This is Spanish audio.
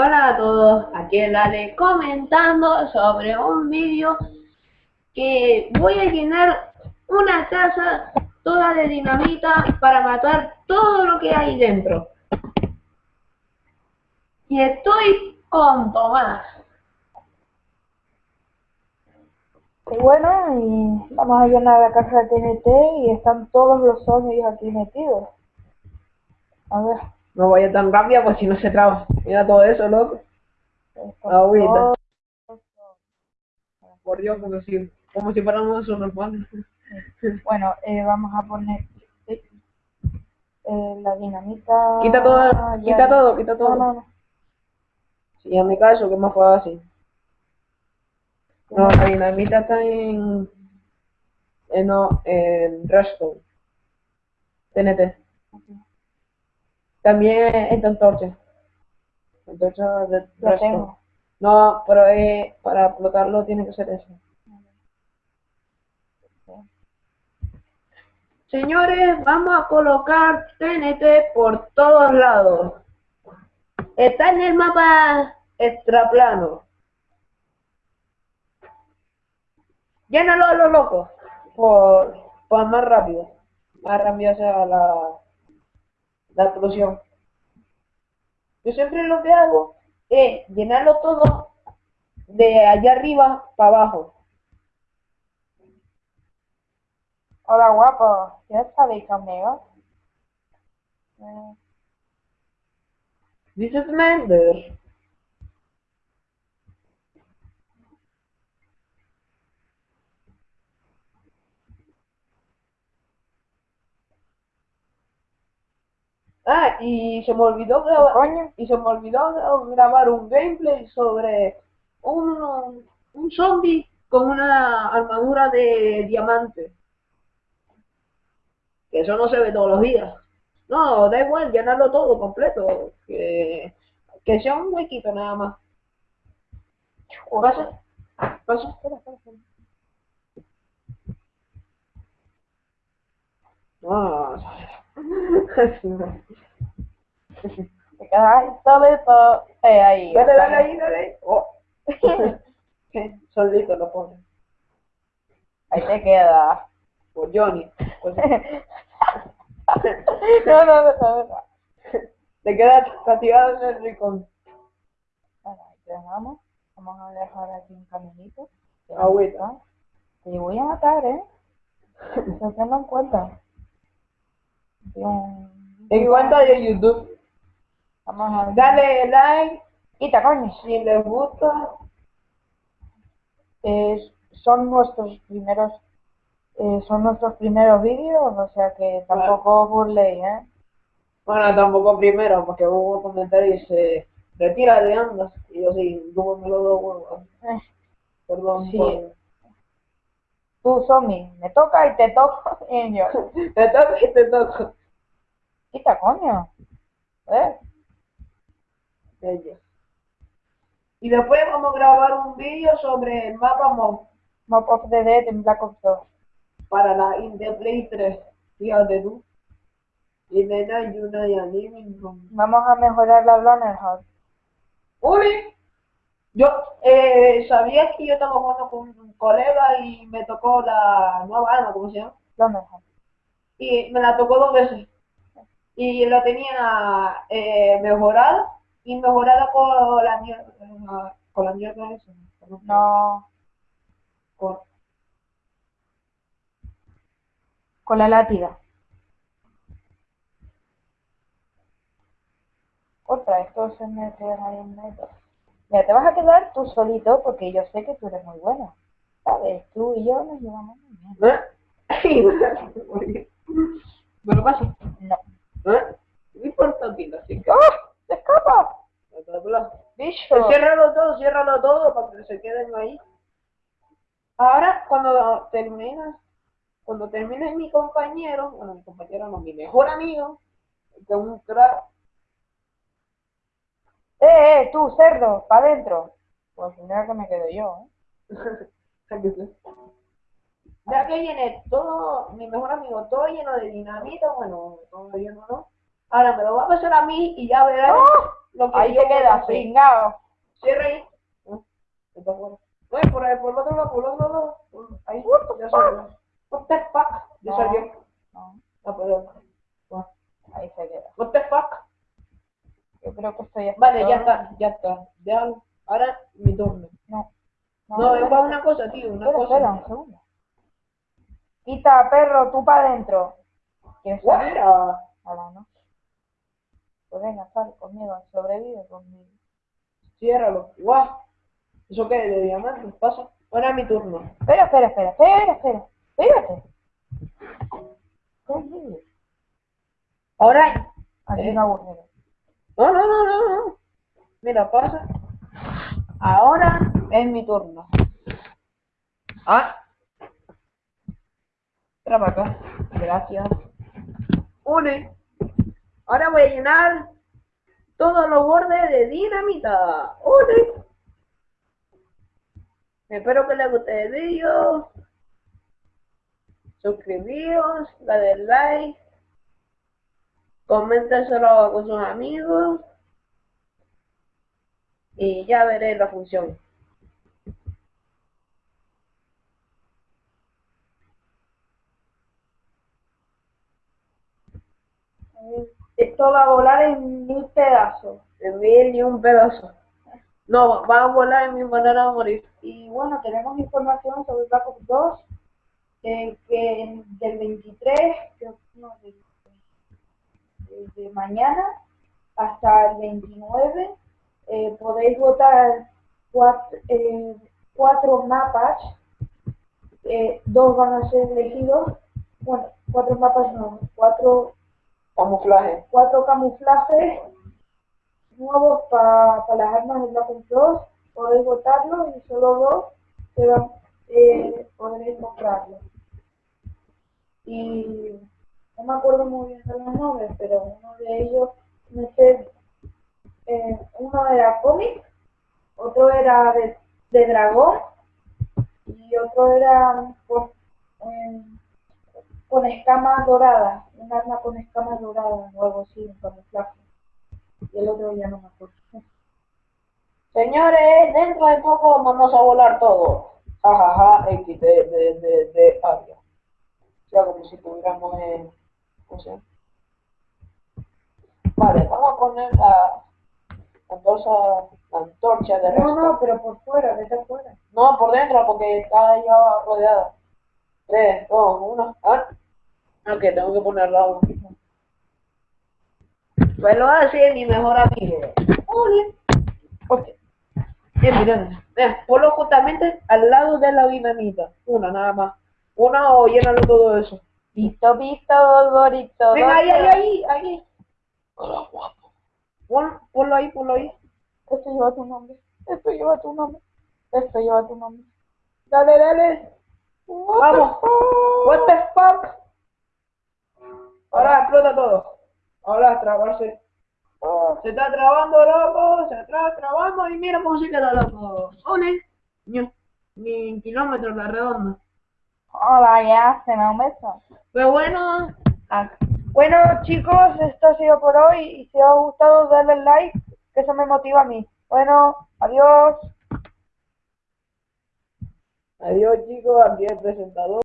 Hola a todos, aquí el Ale comentando sobre un vídeo que voy a llenar una casa toda de dinamita para matar todo lo que hay dentro. Y estoy con Tomás. Y bueno, y vamos a llenar la casa de TNT y están todos los zombies aquí metidos. A ver. No vaya tan rápido pues si no se traba. Mira todo eso, loco. Agüita. Por Dios, como si, como si fuéramos un repone. Bueno, eh, vamos a poner eh, eh, la dinamita. Quita todo, quita todo, quita todo. No, no. Sí, en mi caso, que más fácil. No, la dinamita está en. en no, en Redstone. TNT. También en antorcha. Antorcha de Lo Redstone. tengo. No, pero eh, para explotarlo tiene que ser eso. Señores, vamos a colocar TNT por todos lados. Está en el mapa extraplano. Llénalo a lo loco. Por, por más rápido. Más rápido sea la, la explosión. Yo siempre lo que hago es llenarlo todo de allá arriba para abajo. Hola, guapo. ¿Quieres salir conmigo? This is Mender. Ah, y se me olvidó grabar, Coño. y se me olvidó grabar un gameplay sobre un, un zombie con una armadura de diamante. Que eso no se ve todos los días. No, da igual, llenarlo todo completo. Que, que sea un huequito nada más. ¿Pasa? ¿Pasa? Espera, espera, espera. No. Te quedas ahí solito. Eh, ahí. Dale, dale ahí, dale. Oh. Solito lo pone. Ahí te quedas. Por Johnny. Pues, no, no, no, no, no. te quedas castigado en el rincón. Bueno, ahí te dejamos. Vamos a dejar aquí un caminito. Agüita. Te voy a matar, ¿eh? Eso tenlo en cuenta. En YouTube. Vamos a Dale like Quita, coño. si les gusta. Eh, son nuestros primeros eh, son nuestros primeros vídeos, o sea que tampoco os burléis, ¿eh? Bueno, tampoco primero, porque hubo un comentario y se retira de andas. Y yo sí, yo me lo doy. Eh, Perdón. Sí. por- Tú, zombie, me toca y te toco y yo. Te toco y te toco. Quita, coño. ¿Eh? Bello. Y después vamos a grabar un vídeo sobre el mapa mod Map of the Dead en Black Ops 2. para la Indie Play 3. Fíjate tú. Y de nada, y una y a living room. Vamos a mejorar la House. Uy, yo eh, sabía que yo estaba jugando con un colega y me tocó la nueva arma, ¿cómo se llama? Banner House. Y me la tocó dos veces. Y la tenía eh, mejorada y mejorada con la mierda. Con la mierda esa. No, Con, con la látiga. Otra, esto se me queda ahí en medio. Mira, te vas a quedar tú solito porque yo sé que tú eres muy bueno. ¿Sabes? Tú y yo nos llevamos muy bien. ¿Eh? ¿Me lo paso? No. ¿Eh? No importa, tío, así que... ¡Oh! ¡Se escapa! ¡Bicho! Ciérralo todo, ciérralo todo para que se queden ahí. Ahora, cuando terminas, cuando termine mi compañero, bueno, mi compañero no, mi mejor amigo, que es un crack, ¡Eh, eh! ¡Tú, cerdo! ¡Pa' adentro! Pues primero que me quedo yo, ¿eh? ya que viene todo, mi mejor amigo, todo lleno de dinamita, bueno, todo lleno no. Ahora me lo va a pasar a mí y ya verás ¡Oh! lo que Ahí yo te quedas. Cierra ahí. Ah. No, por el otro lado, por el otro lado. Ahí, ya salió. What the fuck? Ya No. salió. No, Ah, perdón. Ah, ahí se queda. What the fuck? Yo creo que estoy Vale, ya está, ya está. Déjalo. Ahora mi turno. No. No, es para una cosa, tío, una Espera, espera, un cosa. segundo. Quita, perro, tú para adentro. ¿Quieres salir? Ahora no. Pues venga, sal conmigo, sobrevive conmigo. Ciérralo. Guau. ¿Eso qué? ¿De diamantes? Pasa. Ahora mi turno. Espera, espera, espera, espera, espera. Espérate. Ahora. Aquí Eh. un agujero. No, no, no, no, no. Mira, pasa. Ahora es mi turno. Ah. Espera para acá. Gracias. Une. Ahora voy a llenar todos los bordes de dinamita. Une. Espero que les guste el vídeo. Suscribíos, dale like. Coméntaselo con sus amigos. Y ya veré la función. Esto va a volar en mil pedazos. En mil y un pedazo. No, va a volar en mi manera de morir. Y bueno, tenemos información sobre Black Ops 2, eh, que del 23, creo que no, de, de mañana hasta el 29, eh, podéis votar cuatro, eh, cuatro mapas, eh, dos van a ser elegidos, bueno, cuatro mapas no, cuatro, Camuflaje. cuatro camuflajes nuevos para las armas de Black Ops 2, podéis votarlos y solo dos se van, eh, podréis. Y no me acuerdo muy bien de los nombres, pero uno de ellos, no sé, eh, uno era cómic, otro era de, de dragón y otro era eh, con escamas doradas, un arma con escamas doradas o algo así, un camuflaje. Y el otro ya no me acuerdo. Señores, dentro de poco vamos a volar todo. Jajaja, X de, de, de, de área. O sea, como si tuviéramos en... ¿Cómo se llama? Vale, vamos a poner la, la antorcha, la antorcha de No, resto. no, pero por fuera, vete afuera. No, por dentro, porque está ya rodeada. 3, 2, 1. Ah, ok, tengo que ponerla aún. Pues lo hace mi mejor amigo. Ole. Ok. Eh, mira, mira, ponlo justamente al lado de la dinamita. Una nada más. Una o llénalo todo eso. Visto, visto, Dorito. Venga, ahí, ahí, ahí, ahí. Hola, guapo. Pon, ponlo ahí, ponlo ahí. Esto lleva tu nombre. Esto lleva tu nombre. Esto lleva tu nombre. Dale, dale. What Vamos. the? What the fuck? Ahora explota todo. Ahora trabarse. Oh, Se está trabando, loco. Se está trabando y mira cómo se queda, loco. Ole. Ni, ni kilómetros la redonda. Hola, ya, se me beso. Pero bueno. ah, Bueno, chicos, esto ha sido por hoy. Y si os ha gustado, darle like, que eso me motiva a mí. Bueno, adiós. Adiós chicos, aquí el presentador.